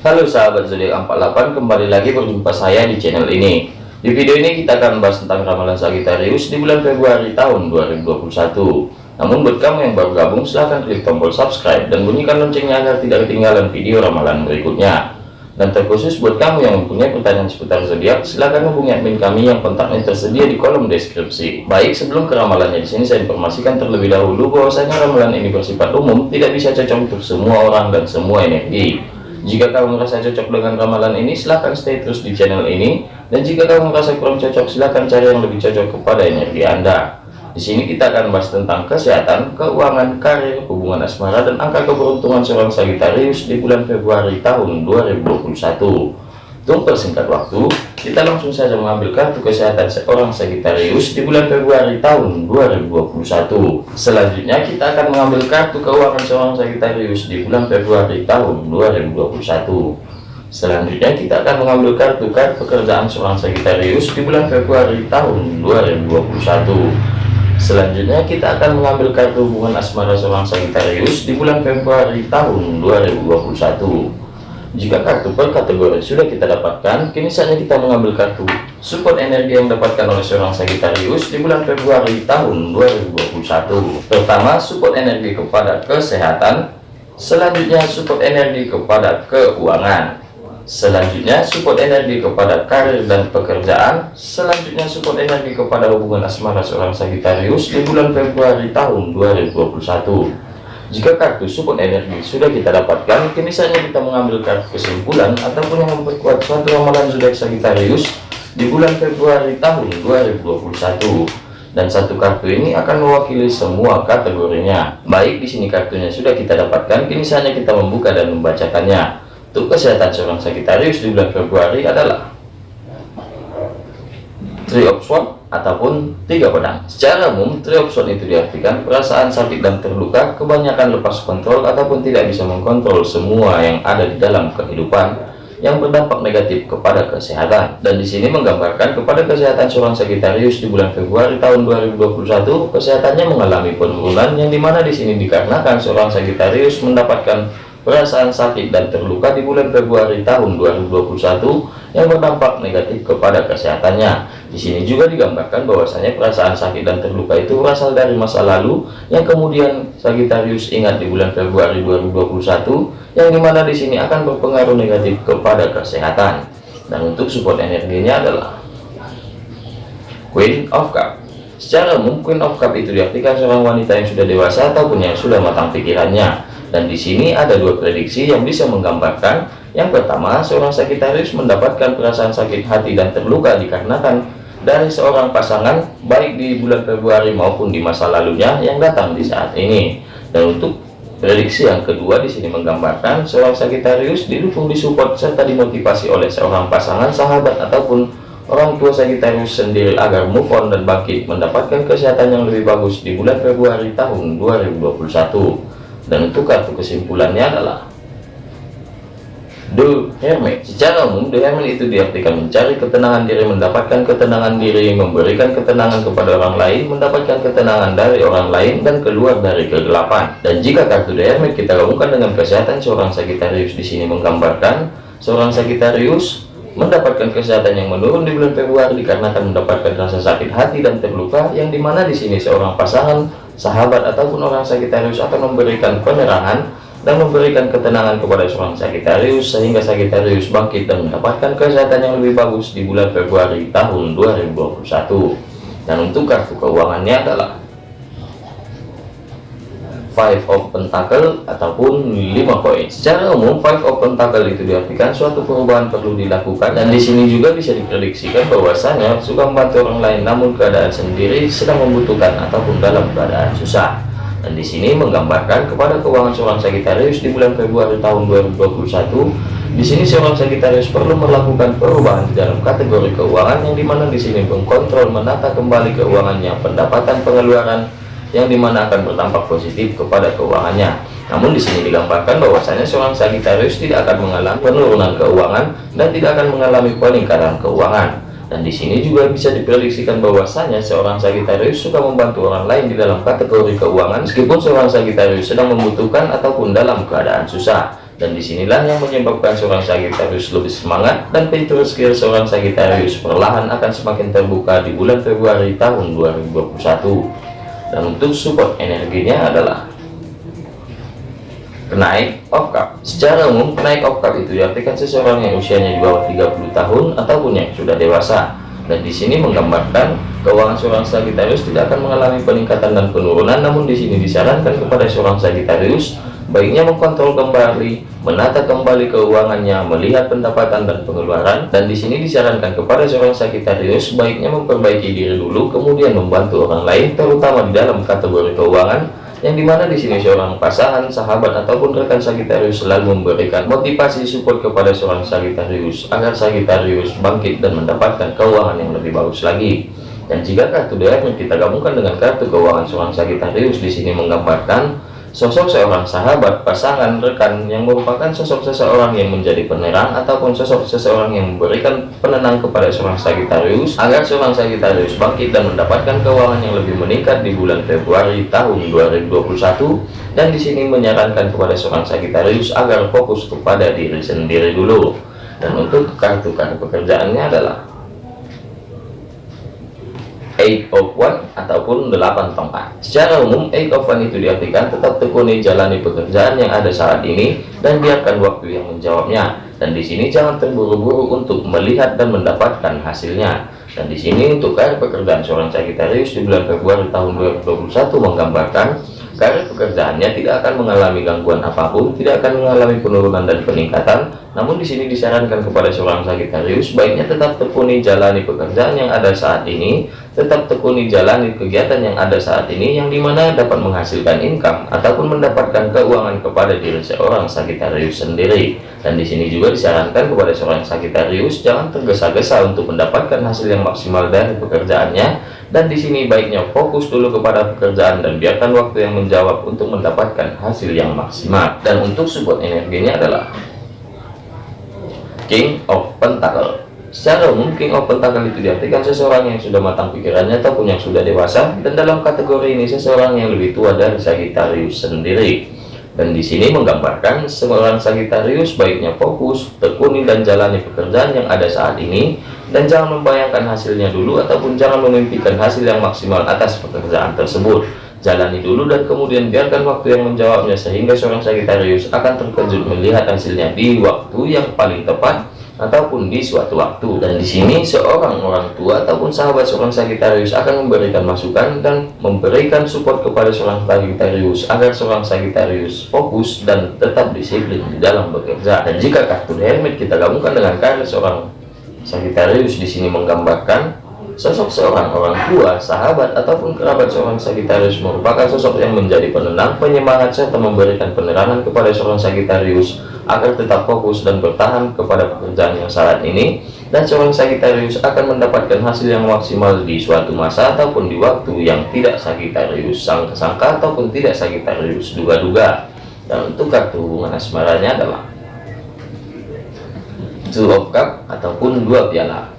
Halo sahabat zodiak 48 kembali lagi berjumpa saya di channel ini. Di video ini kita akan membahas tentang ramalan Sagittarius di bulan Februari tahun 2021 namun buat kamu yang baru gabung silahkan klik tombol subscribe dan bunyikan loncengnya agar tidak ketinggalan video ramalan berikutnya. Dan terkhusus buat kamu yang mempunyai pertanyaan seputar zodiak silahkan hubungi admin kami yang kontaknya tersedia di kolom deskripsi. Baik sebelum ke ramalannya di sini saya informasikan terlebih dahulu bahwasanya ramalan ini bersifat umum tidak bisa cocok untuk semua orang dan semua energi jika kamu merasa cocok dengan ramalan ini, silahkan stay terus di channel ini. Dan jika kamu merasa kurang cocok, silahkan cari yang lebih cocok kepada energi Anda. Di sini kita akan bahas tentang kesehatan, keuangan, karir, hubungan asmara, dan angka keberuntungan seorang Sagittarius di bulan Februari tahun 2021. Untuk persingkat waktu, kita langsung saja mengambil kartu kesehatan seorang Sagittarius di bulan Februari tahun 2021. Selanjutnya kita akan mengambil kartu keuangan seorang Sagittarius di bulan Februari tahun 2021. Selanjutnya kita akan mengambil kartu kartu pekerjaan seorang Sagittarius di bulan Februari tahun 2021. Selanjutnya kita akan mengambil kartu hubungan asmara seorang Sagittarius di bulan Februari tahun 2021. Jika kartu per kategori sudah kita dapatkan, kini saatnya kita mengambil kartu support energi yang dapatkan oleh seorang Sagittarius di bulan Februari tahun 2021. Pertama, support energi kepada kesehatan. Selanjutnya, support energi kepada keuangan. Selanjutnya, support energi kepada karir dan pekerjaan. Selanjutnya, support energi kepada hubungan asmara seorang Sagittarius di bulan Februari tahun 2021. Jika kartu support energi sudah kita dapatkan, kini saatnya kita mengambil kartu kesimpulan ataupun yang memperkuat suatu ramalan zodiak Sagittarius di bulan Februari tahun 2021. Dan satu kartu ini akan mewakili semua kategorinya. Baik di sini kartunya sudah kita dapatkan, kini saatnya kita membuka dan membacakannya. Untuk kesehatan seorang Sagittarius di bulan Februari adalah Swords ataupun tiga pedang. Secara umum, triopson itu diartikan perasaan sakit dan terluka, kebanyakan lepas kontrol ataupun tidak bisa mengkontrol semua yang ada di dalam kehidupan yang berdampak negatif kepada kesehatan. Dan di sini menggambarkan kepada kesehatan seorang Sagittarius di bulan Februari tahun 2021, kesehatannya mengalami penurunan yang di mana di sini dikarenakan seorang Sagittarius mendapatkan perasaan sakit dan terluka di bulan Februari tahun 2021 yang berdampak negatif kepada kesehatannya. Di sini juga digambarkan bahwasanya perasaan sakit dan terluka itu berasal dari masa lalu yang kemudian Sagittarius ingat di bulan Februari 2021 yang di mana di sini akan berpengaruh negatif kepada kesehatan. Dan untuk support energinya adalah Queen of Cup. Secara umum Queen of Cup itu diartikan seorang wanita yang sudah dewasa ataupun yang sudah matang pikirannya dan di sini ada dua prediksi yang bisa menggambarkan. Yang pertama, seorang Sagittarius mendapatkan perasaan sakit hati dan terluka dikarenakan dari seorang pasangan baik di bulan Februari maupun di masa lalunya yang datang di saat ini. Dan untuk prediksi yang kedua di sini menggambarkan seorang Sagittarius didukung, disupport serta dimotivasi oleh seorang pasangan, sahabat ataupun orang tua Sagittarius sendiri agar move on dan bangkit mendapatkan kesehatan yang lebih bagus di bulan Februari tahun 2021 dan untuk kartu kesimpulannya adalah The Hermit. Secara umum, The Hermit itu diartikan mencari ketenangan diri, mendapatkan ketenangan diri, memberikan ketenangan kepada orang lain, mendapatkan ketenangan dari orang lain, dan keluar dari kegelapan. Dan jika kartu The Hermit kita gabungkan dengan kesehatan seorang Sagittarius di sini menggambarkan seorang Sagittarius mendapatkan kesehatan yang menurun di bulan Februari dikarenakan mendapatkan rasa sakit hati dan terluka yang di mana di sini seorang pasangan sahabat ataupun orang Sagittarius akan memberikan penerangan dan memberikan ketenangan kepada seorang Sagittarius sehingga Sagittarius bangkit dan mendapatkan kesehatan yang lebih bagus di bulan Februari tahun 2021 dan untuk kartu keuangannya adalah five of pentacle ataupun lima koin. Secara umum five of pentacle itu diartikan suatu perubahan perlu dilakukan dan di sini juga bisa diprediksikan bahwasanya suka membantu orang lain namun keadaan sendiri sedang membutuhkan ataupun dalam keadaan susah dan di sini menggambarkan kepada keuangan seorang Sagittarius di bulan Februari tahun 2021 di sini seorang Sagittarius perlu melakukan perubahan di dalam kategori keuangan yang di mana di sini mengkontrol menata kembali keuangannya pendapatan pengeluaran yang di mana akan berdampak positif kepada keuangannya. Namun di sini digambarkan bahwasanya seorang Sagittarius tidak akan mengalami penurunan keuangan dan tidak akan mengalami peningkatan keuangan. Dan di sini juga bisa diprediksikan bahwasanya seorang Sagittarius suka membantu orang lain di dalam kategori keuangan meskipun seorang Sagittarius sedang membutuhkan ataupun dalam keadaan susah. dan di sinilah yang menyebabkan seorang Sagittarius lebih semangat dan pintu rezeki seorang Sagittarius perlahan akan semakin terbuka di bulan Februari tahun 2021 dan untuk support energinya adalah kenaik of cup secara umum kenaik of cup itu diartikan seseorang yang usianya di bawah 30 tahun ataupun yang sudah dewasa. Dan di sini menggambarkan keuangan seorang Sagittarius tidak akan mengalami peningkatan dan penurunan namun di sini disarankan kepada seorang Sagittarius baiknya mengkontrol kembali, menata kembali keuangannya, melihat pendapatan dan pengeluaran, dan di sini disarankan kepada seorang Sagittarius baiknya memperbaiki diri dulu, kemudian membantu orang lain, terutama di dalam kategori keuangan, yang di mana di sini seorang pasangan, sahabat ataupun rekan Sagittarius selalu memberikan motivasi support kepada seorang Sagittarius agar Sagittarius bangkit dan mendapatkan keuangan yang lebih bagus lagi. Dan jika kartu yang kita gabungkan dengan kartu keuangan seorang Sagittarius di sini menggambarkan Sosok seorang sahabat, pasangan, rekan yang merupakan sosok seseorang yang menjadi penerang ataupun sosok seseorang yang memberikan penenang kepada seorang Sagittarius agar seorang Sagittarius bangkit dan mendapatkan keuangan yang lebih meningkat di bulan Februari tahun 2021 dan di sini menyarankan kepada seorang Sagittarius agar fokus kepada diri sendiri dulu. Dan untuk kartu-kartu pekerjaannya adalah eight of one ataupun delapan tongkat secara umum eight of one itu diartikan tetap tekuni jalani pekerjaan yang ada saat ini dan biarkan waktu yang menjawabnya. Dan di sini jangan terburu-buru untuk melihat dan mendapatkan hasilnya. Dan di sini untuk karir pekerjaan seorang Sagittarius di bulan Februari tahun 2021 menggambarkan karir pekerjaannya tidak akan mengalami gangguan apa pun, tidak akan mengalami penurunan dan peningkatan. Namun di sini disarankan kepada seorang Sagittarius baiknya tetap tekuni jalani pekerjaan yang ada saat ini, tetap tekuni jalani kegiatan yang ada saat ini yang di mana dapat menghasilkan income ataupun mendapatkan keuangan kepada diri seorang Sagittarius sendiri. Dan di sini juga disarankan kepada seorang Sagittarius jangan tergesa-gesa untuk mendapatkan hasil yang maksimal dari pekerjaannya dan di sini baiknya fokus dulu kepada pekerjaan dan biarkan waktu yang menjawab untuk mendapatkan hasil yang maksimal. Dan untuk support energinya adalah King of Pentacle. Secara umum King of Pentacle itu diartikan seseorang yang sudah matang pikirannya ataupun yang sudah dewasa. Dan dalam kategori ini seseorang yang lebih tua dari Sagittarius sendiri. Dan di sini menggambarkan seorang Sagittarius baiknya fokus, tekuni dan jalani pekerjaan yang ada saat ini dan jangan membayangkan hasilnya dulu ataupun jangan memimpikan hasil yang maksimal atas pekerjaan tersebut. Jalani dulu dan kemudian biarkan waktu yang menjawabnya sehingga seorang Sagittarius akan terkejut melihat hasilnya di waktu yang paling tepat ataupun di suatu waktu. Dan di sini seorang orang tua ataupun sahabat seorang Sagittarius akan memberikan masukan dan memberikan support kepada seorang Sagittarius agar seorang Sagittarius fokus dan tetap disiplin di dalam bekerja. Dan jika kartu Hermit kita gabungkan dengan kartu seorang Sagittarius di sini menggambarkan sosok seorang orang tua, sahabat ataupun kerabat seorang Sagittarius merupakan sosok yang menjadi penenang, penyemangat serta memberikan penerangan kepada seorang Sagittarius agar tetap fokus dan bertahan kepada pekerjaan yang saat ini dan seorang Sagittarius akan mendapatkan hasil yang maksimal di suatu masa ataupun di waktu yang tidak Sagittarius sangka-sangka ataupun tidak Sagittarius duga-duga. Dan untuk kartu hubungan asmaranya adalah two of cup ataupun dua piala.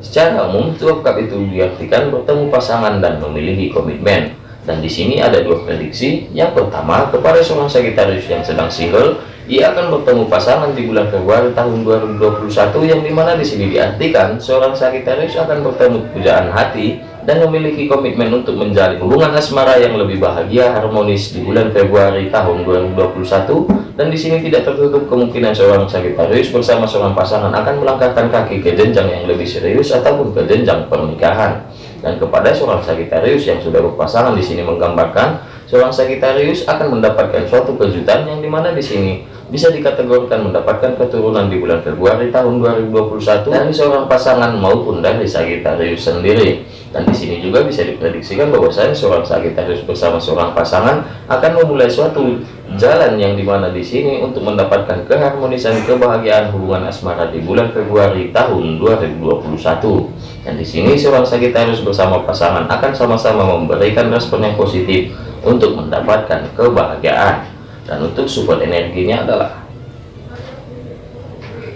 Secara umum two of cup itu diartikan bertemu pasangan dan memiliki komitmen. Dan di sini ada dua prediksi. Yang pertama kepada seorang Sagittarius yang sedang single ia akan bertemu pasangan di bulan Februari tahun 2021 yang di mana di sini diartikan seorang Sagittarius akan bertemu pujaan hati dan memiliki komitmen untuk menjalin hubungan asmara yang lebih bahagia harmonis di bulan Februari tahun 2021 dan di sini tidak tertutup kemungkinan seorang Sagittarius bersama seorang pasangan akan melangkahkan kaki ke jenjang yang lebih serius ataupun ke jenjang pernikahan. Dan kepada seorang Sagittarius yang sudah berpasangan di sini menggambarkan seorang Sagittarius akan mendapatkan suatu kejutan yang di mana di sini bisa dikategorikan mendapatkan keturunan di bulan Februari tahun 2021 dari seorang pasangan maupun dari Sagittarius sendiri. Dan di sini juga bisa diprediksikan bahwasanya seorang Sagittarius bersama seorang pasangan akan memulai suatu jalan yang di mana di sini untuk mendapatkan keharmonisan kebahagiaan hubungan asmara di bulan Februari tahun 2021 dan di sini seorang Sagittarius bersama pasangan akan sama-sama memberikan respon yang positif untuk mendapatkan kebahagiaan dan untuk support energinya adalah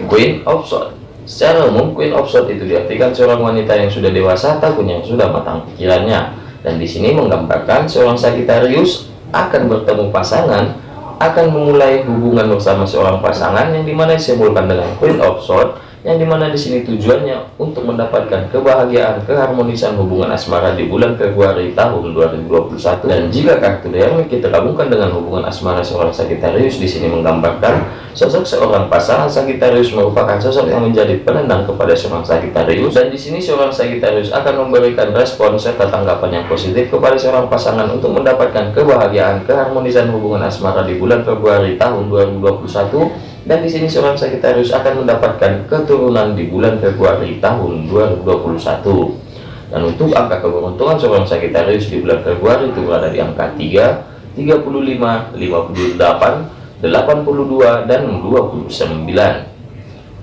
Queen of Swords. Secara umum Queen of Swords itu diartikan seorang wanita yang sudah dewasa ataupun yang sudah matang pikirannya. Dan di sini menggambarkan seorang Sagittarius akan bertemu pasangan akan memulai hubungan bersama seorang pasangan yang di mana disimbolkan dengan Queen of Swords yang di mana di sini tujuannya untuk mendapatkan kebahagiaan keharmonisan hubungan asmara di bulan Februari tahun 2021 dan jika kartu yang kita gabungkan dengan hubungan asmara seorang Sagittarius di sini menggambarkan sosok seorang pasangan Sagittarius merupakan sosok yang menjadi penendang kepada seorang Sagittarius. Dan di sini seorang Sagittarius akan memberikan respon serta tanggapan yang positif kepada seorang pasangan untuk mendapatkan kebahagiaan keharmonisan hubungan asmara di bulan Februari tahun 2021 dan di sini seorang Sagittarius akan mendapatkan keturunan di bulan Februari tahun 2021 dan untuk angka keberuntungan seorang Sagittarius di bulan Februari itu berada di angka 3 35 58 82 dan 29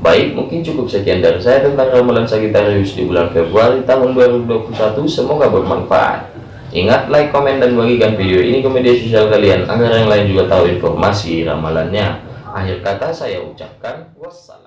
baik mungkin cukup sekian dari saya tentang ramalan Sagittarius di bulan Februari tahun 2021 semoga bermanfaat. Ingat like komen dan bagikan video ini ke media sosial kalian agar yang lain juga tahu informasi ramalannya Akhir kata saya ucapkan wassalam.